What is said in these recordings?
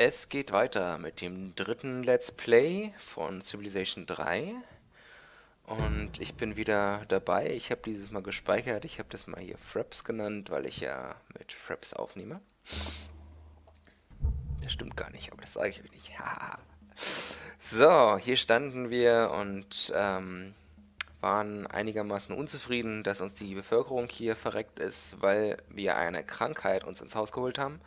Es geht weiter mit dem dritten Let's Play von Civilization 3. Und ich bin wieder dabei. Ich habe dieses Mal gespeichert. Ich habe das mal hier Fraps genannt, weil ich ja mit Fraps aufnehme. Das stimmt gar nicht, aber das sage ich euch nicht. so, hier standen wir und ähm, waren einigermaßen unzufrieden, dass uns die Bevölkerung hier verreckt ist, weil wir eine Krankheit uns ins Haus geholt haben.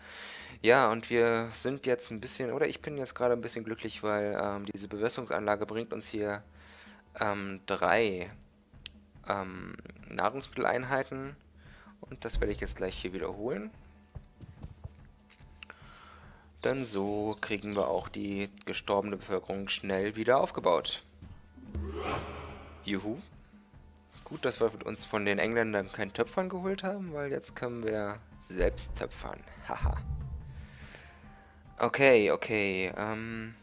Ja, und wir sind jetzt ein bisschen, oder ich bin jetzt gerade ein bisschen glücklich, weil ähm, diese Bewässerungsanlage bringt uns hier ähm, drei ähm, Nahrungsmitteleinheiten und das werde ich jetzt gleich hier wiederholen. Denn so kriegen wir auch die gestorbene Bevölkerung schnell wieder aufgebaut. Juhu. Gut, dass wir uns von den Engländern kein Töpfern geholt haben, weil jetzt können wir selbst töpfern. Haha. Okay, okay. Ähm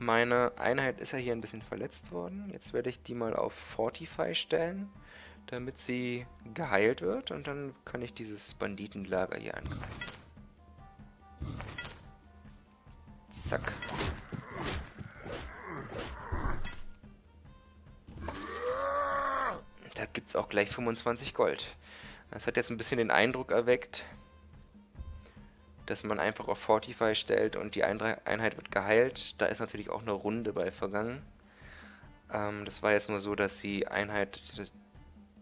meine Einheit ist ja hier ein bisschen verletzt worden. Jetzt werde ich die mal auf Fortify stellen, damit sie geheilt wird. Und dann kann ich dieses Banditenlager hier angreifen. Zack. Da gibt es auch gleich 25 Gold. Das hat jetzt ein bisschen den Eindruck erweckt, dass man einfach auf Fortify stellt und die Einheit wird geheilt. Da ist natürlich auch eine Runde bei vergangen. Ähm, das war jetzt nur so, dass die Einheit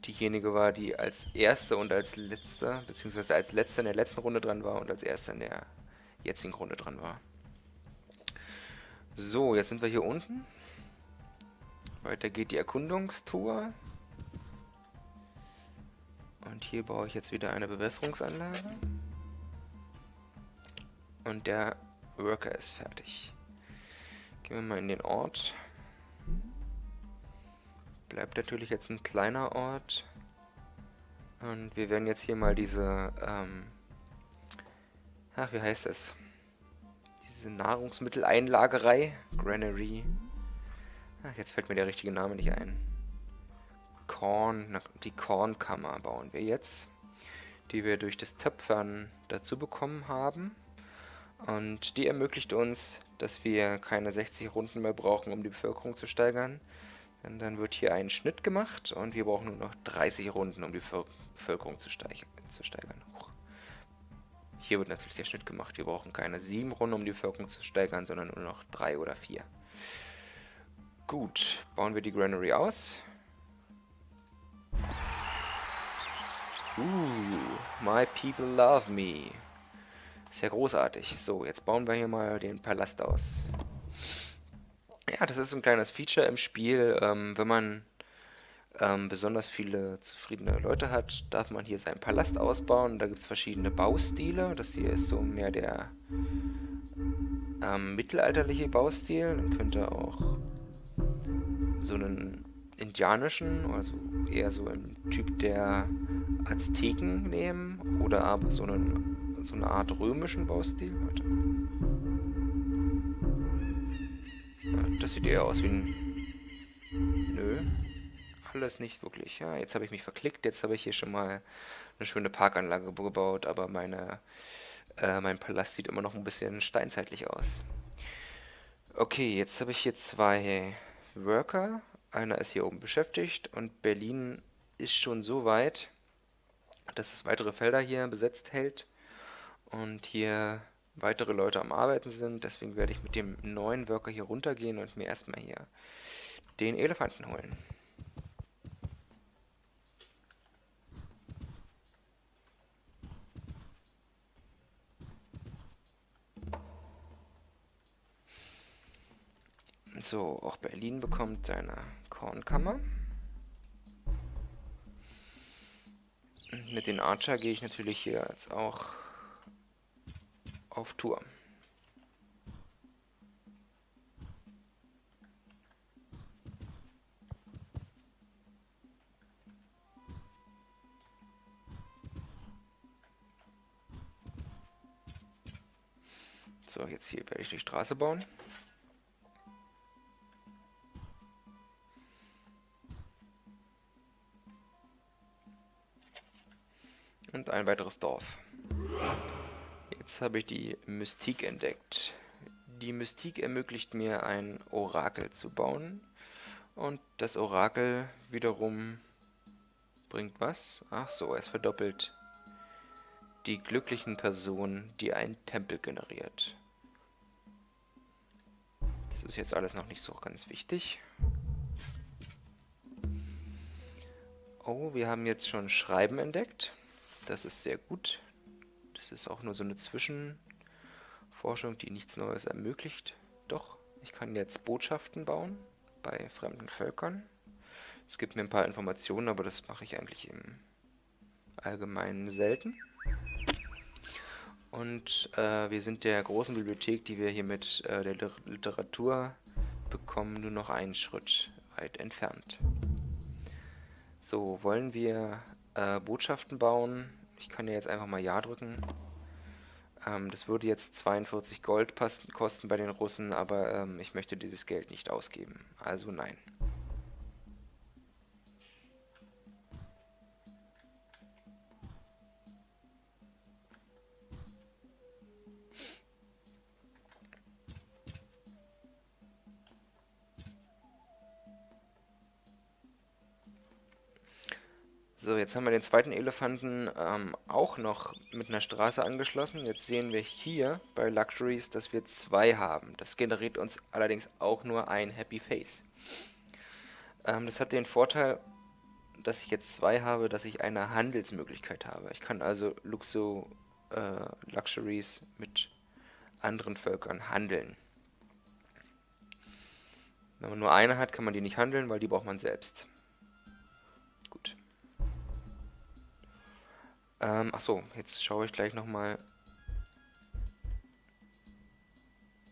diejenige war, die als erste und als letzte, beziehungsweise als letzte in der letzten Runde dran war und als erste in der jetzigen Runde dran war. So, jetzt sind wir hier unten. Weiter geht die Erkundungstour. Und hier baue ich jetzt wieder eine Bewässerungsanlage. Und der Worker ist fertig. Gehen wir mal in den Ort. Bleibt natürlich jetzt ein kleiner Ort. Und wir werden jetzt hier mal diese, ähm, ach, wie heißt es? Diese Nahrungsmitteleinlagerei, Granary. Ach, jetzt fällt mir der richtige Name nicht ein. Korn, die Kornkammer bauen wir jetzt, die wir durch das Töpfern dazu bekommen haben. Und die ermöglicht uns, dass wir keine 60 Runden mehr brauchen, um die Bevölkerung zu steigern. Denn dann wird hier ein Schnitt gemacht und wir brauchen nur noch 30 Runden, um die Bevölkerung zu, steigern. Hier wird natürlich der Schnitt gemacht. Wir brauchen keine 7 Runden, um die Bevölkerung zu steigern, sondern nur noch 3 oder 4. Gut, bauen wir die Granary aus. Uh, my people love me. Sehr großartig. So, jetzt bauen wir hier mal den Palast aus. Ja, das ist ein kleines Feature im Spiel. Ähm, wenn man ähm, besonders viele zufriedene Leute hat, darf man hier seinen Palast ausbauen. Da gibt es verschiedene Baustile. Das hier ist so mehr der ähm, mittelalterliche Baustil. Dann könnte auch so einen indianischen, also eher so im Typ der Azteken nehmen oder aber so einen so eine Art römischen Baustil. Warte. Ja, das sieht eher aus wie ein... Nö. Alles nicht wirklich. Ja, jetzt habe ich mich verklickt. Jetzt habe ich hier schon mal eine schöne Parkanlage gebaut, aber meine, äh, mein Palast sieht immer noch ein bisschen steinzeitlich aus. Okay, jetzt habe ich hier zwei Worker. Einer ist hier oben beschäftigt und Berlin ist schon so weit, dass es weitere Felder hier besetzt hält und hier weitere Leute am Arbeiten sind. Deswegen werde ich mit dem neuen Worker hier runtergehen und mir erstmal hier den Elefanten holen. So, auch Berlin bekommt seine Kornkammer. mit den Archer gehe ich natürlich hier jetzt auch auf Tour. So, jetzt hier werde ich die Straße bauen. Und ein weiteres Dorf. Jetzt habe ich die Mystik entdeckt. Die Mystik ermöglicht mir ein Orakel zu bauen. Und das Orakel wiederum bringt was? Ach so, es verdoppelt die glücklichen Personen, die ein Tempel generiert. Das ist jetzt alles noch nicht so ganz wichtig. Oh, wir haben jetzt schon Schreiben entdeckt. Das ist sehr gut. Das ist auch nur so eine Zwischenforschung, die nichts Neues ermöglicht. Doch, ich kann jetzt Botschaften bauen bei fremden Völkern. Es gibt mir ein paar Informationen, aber das mache ich eigentlich im Allgemeinen selten. Und äh, wir sind der großen Bibliothek, die wir hier mit äh, der Literatur bekommen, nur noch einen Schritt weit entfernt. So, wollen wir äh, Botschaften bauen? Ich kann ja jetzt einfach mal Ja drücken. Ähm, das würde jetzt 42 Gold kosten bei den Russen, aber ähm, ich möchte dieses Geld nicht ausgeben. Also nein. So, jetzt haben wir den zweiten Elefanten ähm, auch noch mit einer Straße angeschlossen. Jetzt sehen wir hier bei Luxuries, dass wir zwei haben. Das generiert uns allerdings auch nur ein Happy Face. Ähm, das hat den Vorteil, dass ich jetzt zwei habe, dass ich eine Handelsmöglichkeit habe. Ich kann also Luxo, äh, Luxuries mit anderen Völkern handeln. Wenn man nur eine hat, kann man die nicht handeln, weil die braucht man selbst. Ähm, achso, jetzt schaue ich gleich nochmal.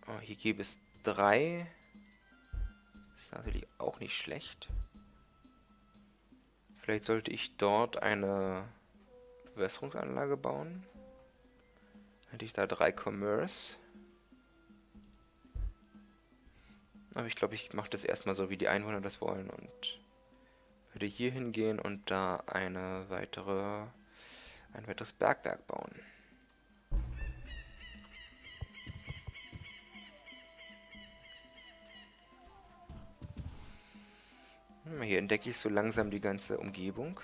Oh, hier gäbe es drei. Ist natürlich auch nicht schlecht. Vielleicht sollte ich dort eine Bewässerungsanlage bauen. Hätte ich da drei Commerce. Aber ich glaube, ich mache das erstmal so, wie die Einwohner das wollen und würde hier hingehen und da eine weitere ein weiteres Bergwerk bauen. Hm, hier entdecke ich so langsam die ganze Umgebung.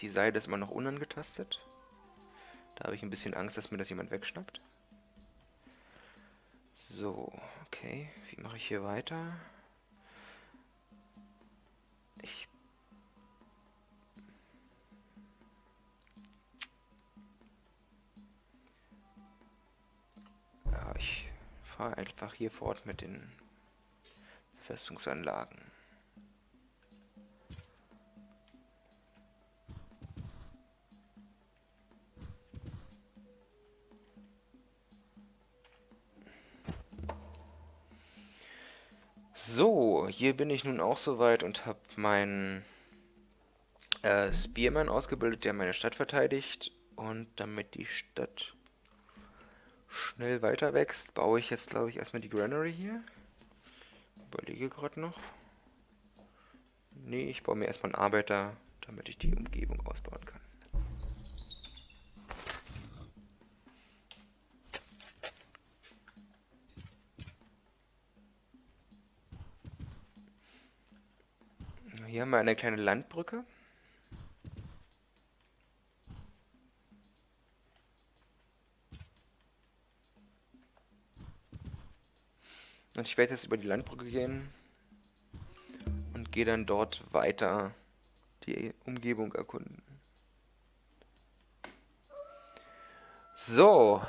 Die Seite ist immer noch unangetastet. Da habe ich ein bisschen Angst, dass mir das jemand wegschnappt. So, okay. Wie mache ich hier weiter? Ich fahre einfach hier fort mit den Festungsanlagen. So, hier bin ich nun auch soweit und habe meinen äh, Spearman ausgebildet, der meine Stadt verteidigt. Und damit die Stadt schnell weiter wächst, baue ich jetzt, glaube ich, erstmal die Granary hier. Überlege gerade noch. Nee, ich baue mir erstmal einen Arbeiter, damit ich die Umgebung ausbauen kann. Hier haben wir eine kleine Landbrücke. Und ich werde jetzt über die Landbrücke gehen und gehe dann dort weiter die Umgebung erkunden. So,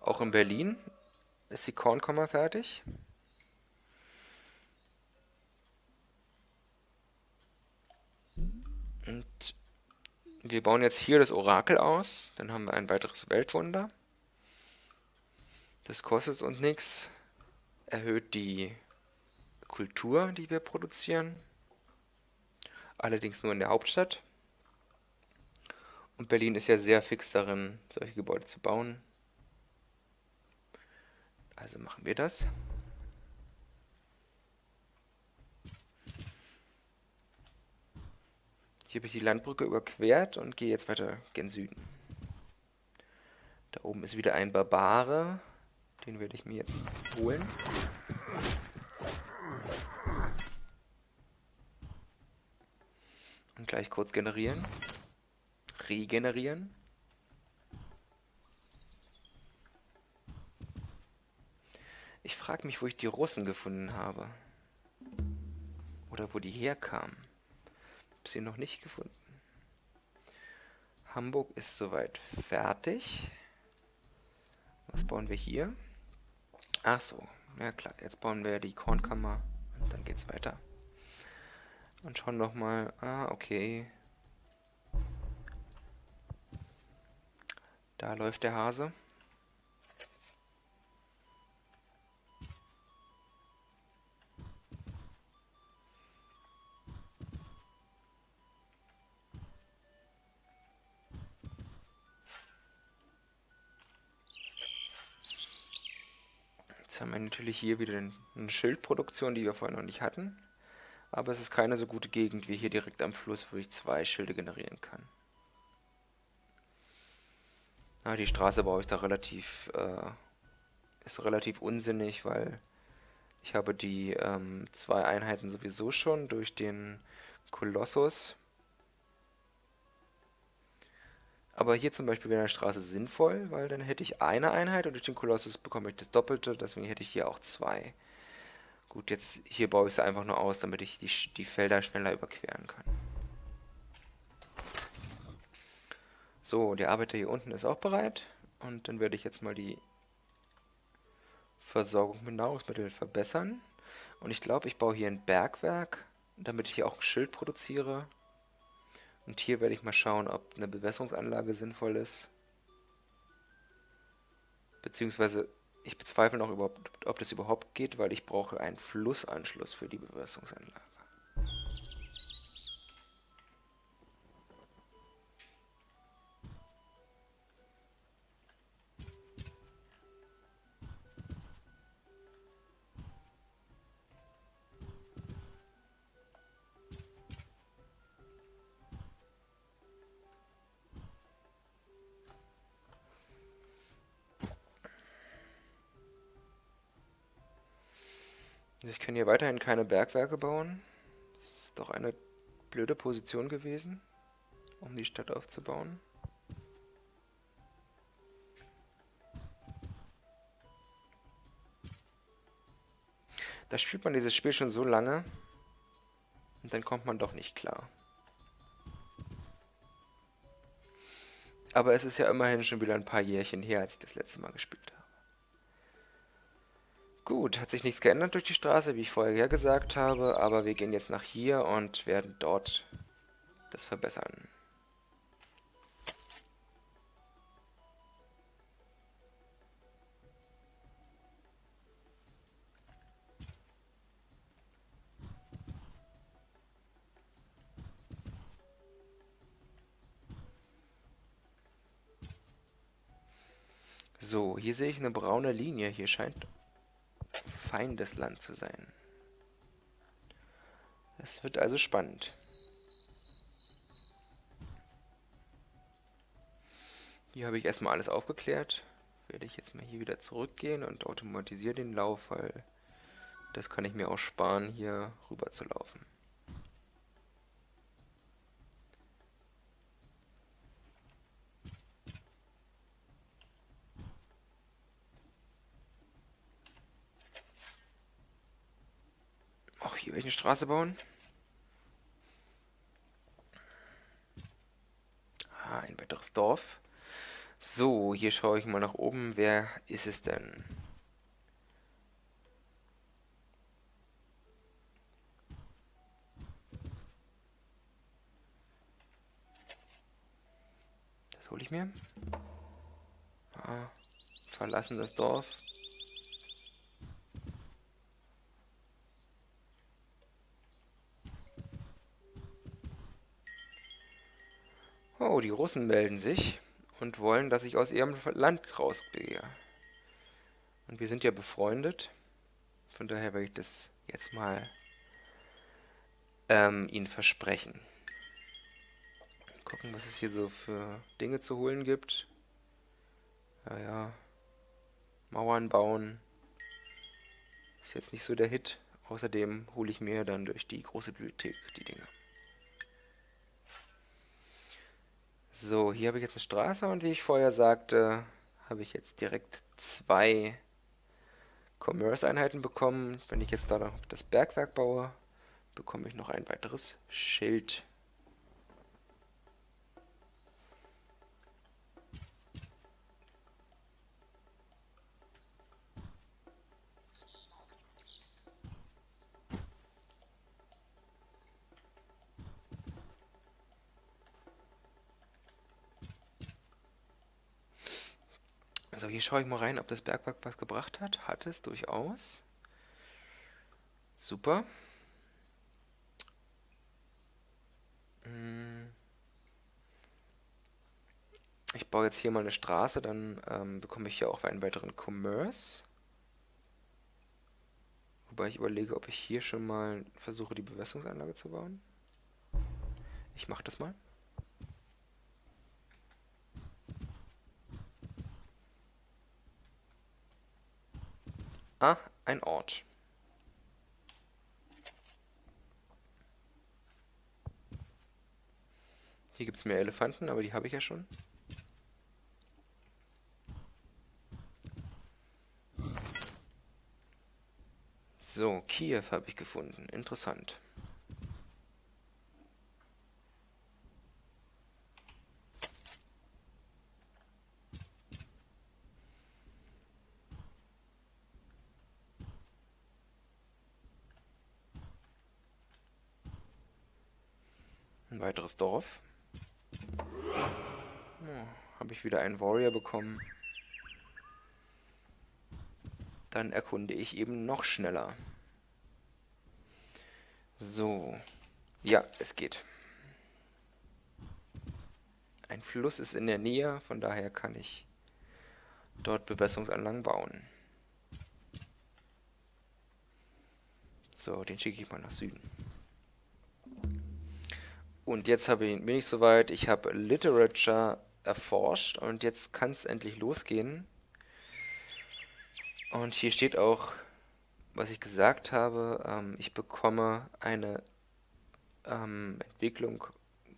auch in Berlin ist die Kornkammer fertig. Und wir bauen jetzt hier das Orakel aus. Dann haben wir ein weiteres Weltwunder. Das kostet uns nichts erhöht die Kultur, die wir produzieren. Allerdings nur in der Hauptstadt. Und Berlin ist ja sehr fix darin, solche Gebäude zu bauen. Also machen wir das. Hier habe ich die Landbrücke überquert und gehe jetzt weiter gen Süden. Da oben ist wieder ein Barbare. Den werde ich mir jetzt holen. Und gleich kurz generieren. Regenerieren. Ich frage mich, wo ich die Russen gefunden habe. Oder wo die herkamen. Hab sie noch nicht gefunden. Hamburg ist soweit fertig. Was bauen wir hier? Ach so, ja klar. Jetzt bauen wir die Kornkammer und dann geht's weiter. Und schauen nochmal. Ah, okay. Da läuft der Hase. Natürlich hier wieder eine Schildproduktion, die wir vorher noch nicht hatten. Aber es ist keine so gute Gegend wie hier direkt am Fluss, wo ich zwei Schilde generieren kann. Ah, die Straße baue ich da relativ, äh, ist relativ unsinnig, weil ich habe die ähm, zwei Einheiten sowieso schon durch den Kolossus. Aber hier zum Beispiel wäre eine Straße sinnvoll, weil dann hätte ich eine Einheit und durch den Kolossus bekomme ich das Doppelte, deswegen hätte ich hier auch zwei. Gut, jetzt hier baue ich sie einfach nur aus, damit ich die, die Felder schneller überqueren kann. So, der Arbeiter hier unten ist auch bereit. Und dann werde ich jetzt mal die Versorgung mit Nahrungsmitteln verbessern. Und ich glaube, ich baue hier ein Bergwerk, damit ich hier auch ein Schild produziere. Und hier werde ich mal schauen, ob eine Bewässerungsanlage sinnvoll ist. Beziehungsweise, ich bezweifle noch, überhaupt, ob das überhaupt geht, weil ich brauche einen Flussanschluss für die Bewässerungsanlage. Kann hier weiterhin keine Bergwerke bauen. Das ist doch eine blöde Position gewesen, um die Stadt aufzubauen. Da spielt man dieses Spiel schon so lange und dann kommt man doch nicht klar. Aber es ist ja immerhin schon wieder ein paar Jährchen her, als ich das letzte Mal gespielt habe. Gut, hat sich nichts geändert durch die Straße, wie ich vorher gesagt habe, aber wir gehen jetzt nach hier und werden dort das verbessern. So, hier sehe ich eine braune Linie. Hier scheint Feindesland zu sein. Es wird also spannend. Hier habe ich erstmal alles aufgeklärt. Werde ich jetzt mal hier wieder zurückgehen und automatisiere den Lauf, weil das kann ich mir auch sparen, hier rüber zu laufen. Hier welche Straße bauen. Ah, ein weiteres Dorf. So, hier schaue ich mal nach oben. Wer ist es denn? Das hole ich mir. Ah, verlassen das Dorf. Oh, die Russen melden sich und wollen, dass ich aus ihrem Land rausgehe. Und wir sind ja befreundet. Von daher werde ich das jetzt mal ähm, ihnen versprechen. gucken, was es hier so für Dinge zu holen gibt. Ja, ja. Mauern bauen. Ist jetzt nicht so der Hit. Außerdem hole ich mir dann durch die große Bibliothek die Dinge. So, hier habe ich jetzt eine Straße und wie ich vorher sagte, habe ich jetzt direkt zwei Commerce-Einheiten bekommen. Wenn ich jetzt da das Bergwerk baue, bekomme ich noch ein weiteres Schild. Also hier schaue ich mal rein, ob das Bergwerk was gebracht hat. Hat es durchaus. Super. Hm. Ich baue jetzt hier mal eine Straße, dann ähm, bekomme ich hier auch einen weiteren Commerce. Wobei ich überlege, ob ich hier schon mal versuche, die Bewässerungsanlage zu bauen. Ich mache das mal. Ah, ein Ort. Hier gibt es mehr Elefanten, aber die habe ich ja schon. So, Kiew habe ich gefunden. Interessant. Weiteres Dorf. Oh, Habe ich wieder einen Warrior bekommen. Dann erkunde ich eben noch schneller. So. Ja, es geht. Ein Fluss ist in der Nähe, von daher kann ich dort Bewässerungsanlagen bauen. So, den schicke ich mal nach Süden. Und jetzt habe ich, bin ich soweit, ich habe Literature erforscht und jetzt kann es endlich losgehen. Und hier steht auch, was ich gesagt habe, ähm, ich bekomme eine ähm, Entwicklung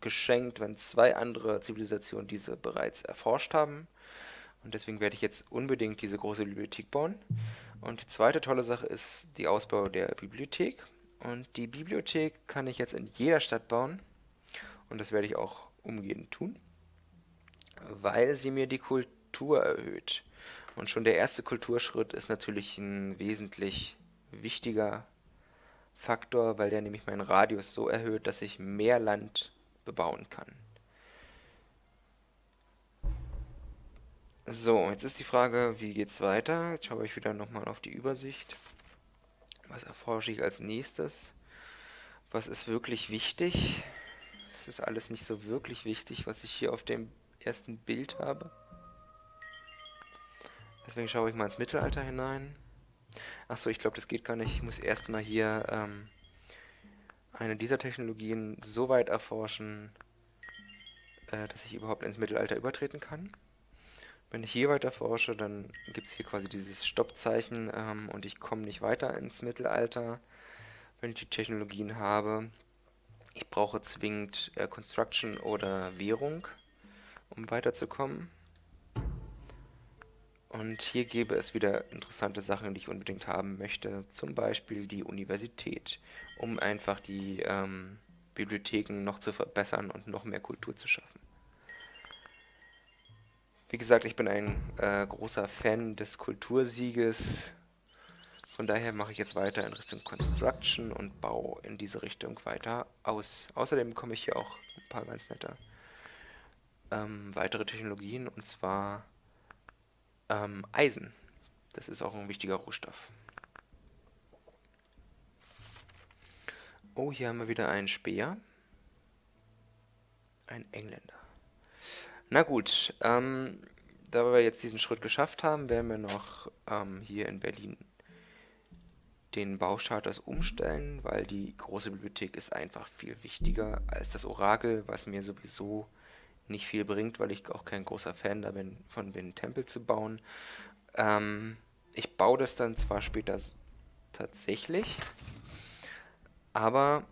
geschenkt, wenn zwei andere Zivilisationen diese bereits erforscht haben. Und deswegen werde ich jetzt unbedingt diese große Bibliothek bauen. Und die zweite tolle Sache ist die Ausbau der Bibliothek. Und die Bibliothek kann ich jetzt in jeder Stadt bauen. Und das werde ich auch umgehend tun, weil sie mir die Kultur erhöht. Und schon der erste Kulturschritt ist natürlich ein wesentlich wichtiger Faktor, weil der nämlich meinen Radius so erhöht, dass ich mehr Land bebauen kann. So, jetzt ist die Frage, wie geht's weiter? Jetzt schaue ich wieder nochmal auf die Übersicht. Was erforsche ich als nächstes? Was ist wirklich wichtig? Ist alles nicht so wirklich wichtig, was ich hier auf dem ersten Bild habe. Deswegen schaue ich mal ins Mittelalter hinein. Achso, ich glaube, das geht gar nicht. Ich muss erstmal hier ähm, eine dieser Technologien so weit erforschen, äh, dass ich überhaupt ins Mittelalter übertreten kann. Wenn ich hier weiter forsche, dann gibt es hier quasi dieses Stoppzeichen ähm, und ich komme nicht weiter ins Mittelalter, wenn ich die Technologien habe. Ich brauche zwingend äh, Construction oder Währung, um weiterzukommen. Und hier gäbe es wieder interessante Sachen, die ich unbedingt haben möchte. Zum Beispiel die Universität, um einfach die ähm, Bibliotheken noch zu verbessern und noch mehr Kultur zu schaffen. Wie gesagt, ich bin ein äh, großer Fan des Kultursieges von daher mache ich jetzt weiter in Richtung Construction und baue in diese Richtung weiter aus. Außerdem bekomme ich hier auch ein paar ganz nette ähm, weitere Technologien und zwar ähm, Eisen. Das ist auch ein wichtiger Rohstoff. Oh, hier haben wir wieder einen Speer. Ein Engländer. Na gut, ähm, da wir jetzt diesen Schritt geschafft haben, werden wir noch ähm, hier in Berlin den Baustatus umstellen, weil die große Bibliothek ist einfach viel wichtiger als das Orakel, was mir sowieso nicht viel bringt, weil ich auch kein großer Fan davon bin, bin, Tempel zu bauen. Ähm, ich baue das dann zwar später tatsächlich, aber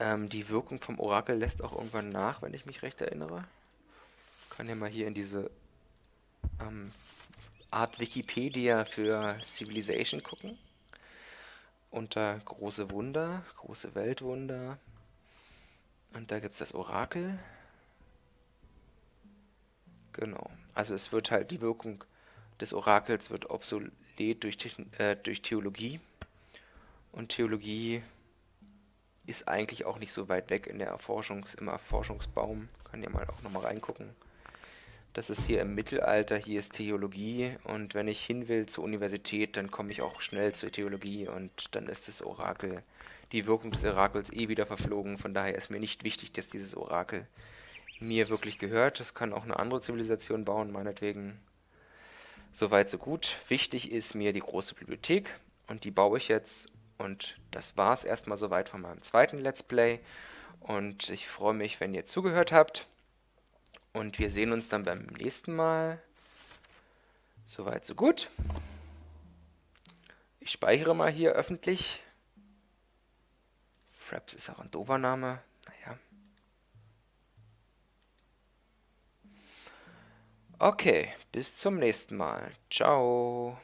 ähm, die Wirkung vom Orakel lässt auch irgendwann nach, wenn ich mich recht erinnere. Ich kann ja mal hier in diese ähm, Art Wikipedia für Civilization gucken. Unter große Wunder, große Weltwunder. Und da gibt es das Orakel. Genau. Also es wird halt die Wirkung des Orakels wird obsolet durch, äh, durch Theologie. Und Theologie ist eigentlich auch nicht so weit weg in der Erforschungs-, im Erforschungsbaum. Kann ja mal auch nochmal reingucken. Das ist hier im Mittelalter, hier ist Theologie und wenn ich hin will zur Universität, dann komme ich auch schnell zur Theologie und dann ist das Orakel, die Wirkung des Orakels eh wieder verflogen. Von daher ist mir nicht wichtig, dass dieses Orakel mir wirklich gehört. Das kann auch eine andere Zivilisation bauen, meinetwegen. Soweit, so gut. Wichtig ist mir die große Bibliothek und die baue ich jetzt. Und das war es erstmal soweit von meinem zweiten Let's Play. Und ich freue mich, wenn ihr zugehört habt. Und wir sehen uns dann beim nächsten Mal. Soweit, so gut. Ich speichere mal hier öffentlich. Fraps ist auch ein doofer Name. Naja. Okay, bis zum nächsten Mal. Ciao.